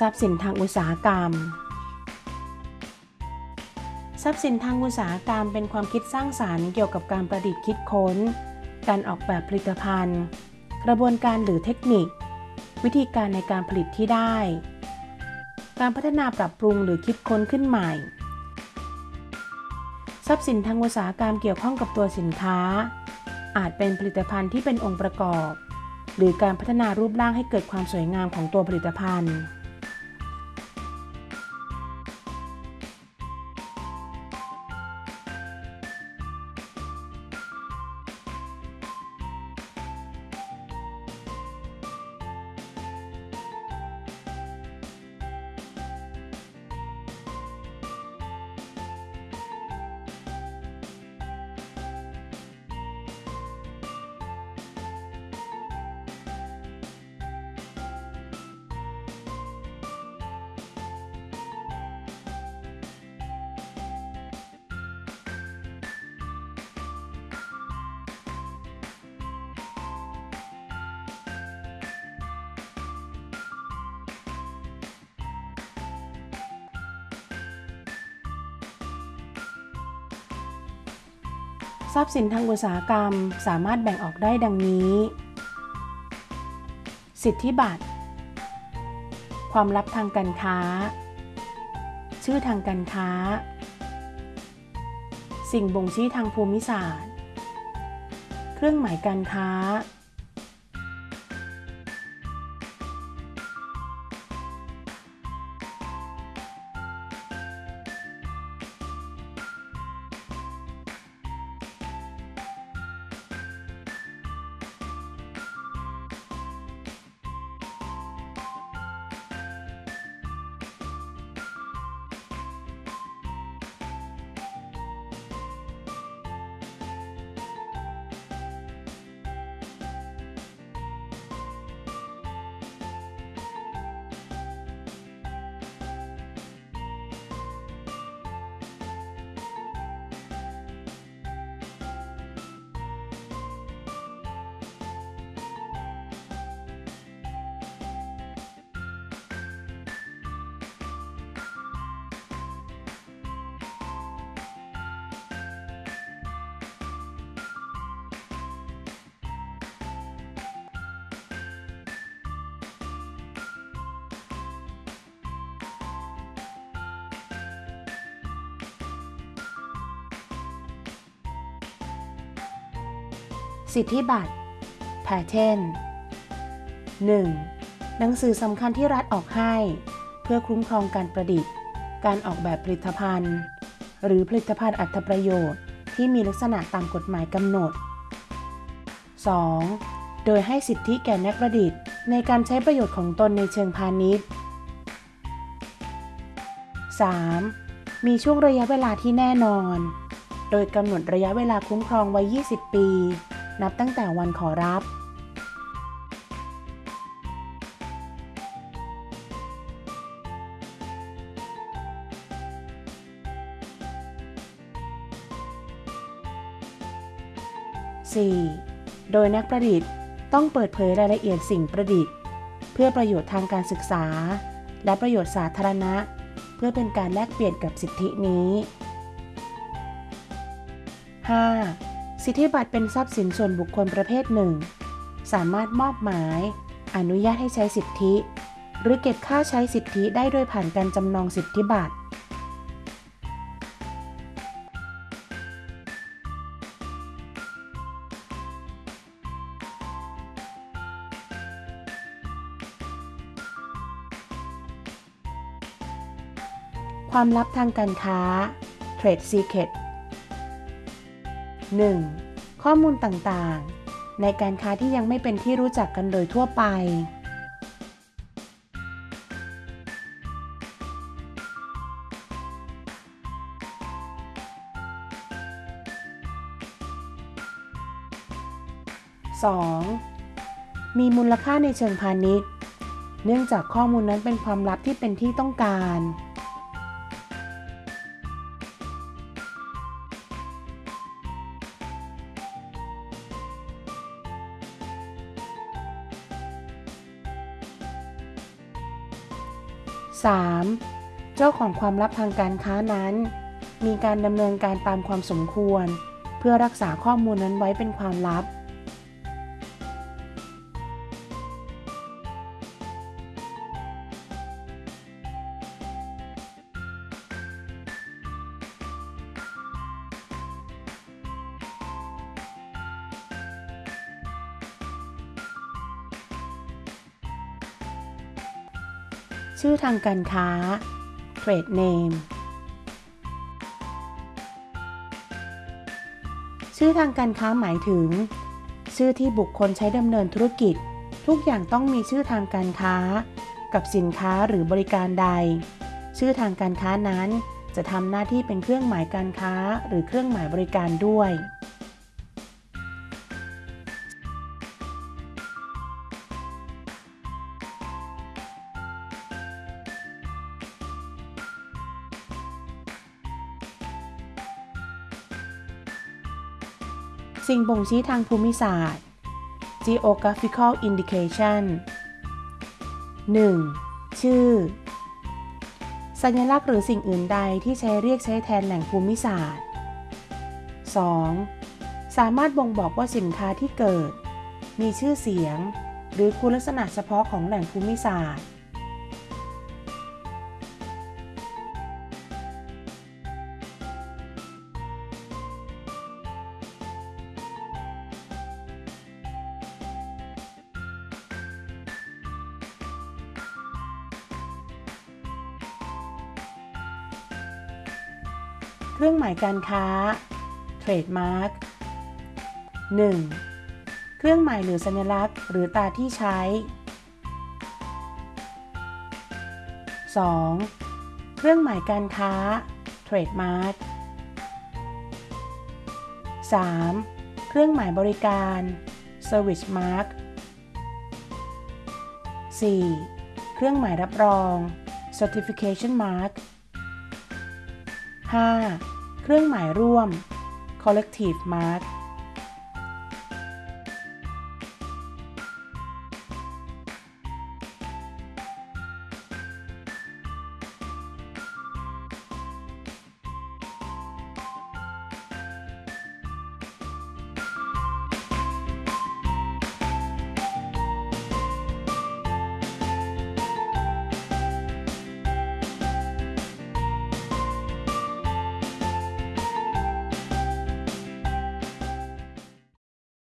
ทรัพย์สินทางอุตสาหกรรม ทรัพย์สินทางอุตสาหกรรมเป็นความคิดสร้างสารรค์เกี่ยวกับการประดิษฐ์คิดค้น การออกแบบผลิตภัณฑ์ กระบวนการหรือเทคนิค วิธีการในการผลิตที่ได้ การพัฒนาปรับปรุงหรือคิดค้นขึ้นใหม่ ทรัพย์สินทางอุตสาหกรรมเกี่ยวข้องกับตัวสินค้า อาจเป็นผลิตภัณฑ์ที่เป็นองค์ประกอบหรือการพัฒนารูปร่างให้เกิดความสวยงามของตัวผลิตภัณฑ์ ทรัพย์สินทางอุตสาหกรรมสามารถแบ่งออกได้ดังนี้ สิทธิบัตร ความลับทางการค้า ชื่อทางการค้า สิ่งบ่งชี้ทางภูมิศาสตร์ เครื่องหมายการค้า สิทธิบัตร Patent 1. หนังสือสำคัญที่รัฐออกให้ เพื่อคุ้มครองการประดิษฐ์ การออกแบบผลิตภัณฑ์ หรือผลิตภัณฑ์อัตประโยชน์ที่มีลักษณะตามกฎหมายกำหนด 2. โดยให้สิทธิแก่นักประดิษฐ์ ในการใช้ประโยชน์ของตนในเชิงพาณิชย์ 3. มีช่วงระยะเวลาที่แน่นอน โดยกำหนดระยะเวลาคุ้มครองไว้ 20 ปี นับตั้งแต่วันขอรับ 4. โดยนักประดิษฐ์ต้องเปิดเผยรายละเอียดสิ่งประดิษฐ์ เพื่อประโยชน์ทางการศึกษา และประโยชน์สาธารณะ เพื่อเป็นการแลกเปลี่ยนกับสิทธินี้ 5. สิทธิบัตรเป็นทรัพย์สินส่วนบุคคลประเภทหนึ่ง สามารถมอบหมาย อนุญาตให้ใช้สิทธิ หรือเก็บค่าใช้สิทธิได้โดยผ่านการจำนองสิทธิบัตรความลับทางการค้า Trade Secret 1. ข้อมูลต่างๆ ในการค้าที่ยังไม่เป็นที่รู้จักกันโดยทั่วไป 2. มีมูลค่าในเชิงพาณิชย์ เนื่องจากข้อมูลนั้นเป็นความลับที่เป็นที่ต้องการ 3. เจ้าของความลับทางการค้านั้น มีการดำเนินการตามความสมควร เพื่อรักษาข้อมูลนั้นไว้เป็นความลับ ชื่อทางการค้า Trade Name ชื่อทางการค้าหมายถึง ชื่อที่บุคคลใช้ดำเนินธุรกิจ ทุกอย่างต้องมีชื่อทางการค้า กับสินค้าหรือบริการใด ชื่อทางการค้านั้นจะทำหน้าที่เป็นเครื่องหมายการค้าหรือเครื่องหมายบริการด้วย สิ่งบ่งชี้ทางภูมิศาสตร์ geographical indication 1. ชื่อ สัญลักษณ์หรือสิ่งอื่นใดที่ใช้เรียกใช้แทนแหล่งภูมิศาสตร์ 2. สามารถบ่งบอกว่าสินค้าที่เกิด มีชื่อเสียง หรือคุณลักษณะเฉพาะของแหล่งภูมิศาสตร์ เครื่องหมายการค้า Trademark 1. เครื่องหมายหรือสัญลักษณ์ หรือตราที่ใช้ 2. เครื่องหมายการค้า Trademark 3. เครื่องหมายบริการ Service Mark 4. เครื่องหมายรับรอง Certification Mark 5. เครื่องหมายร่วม collective mark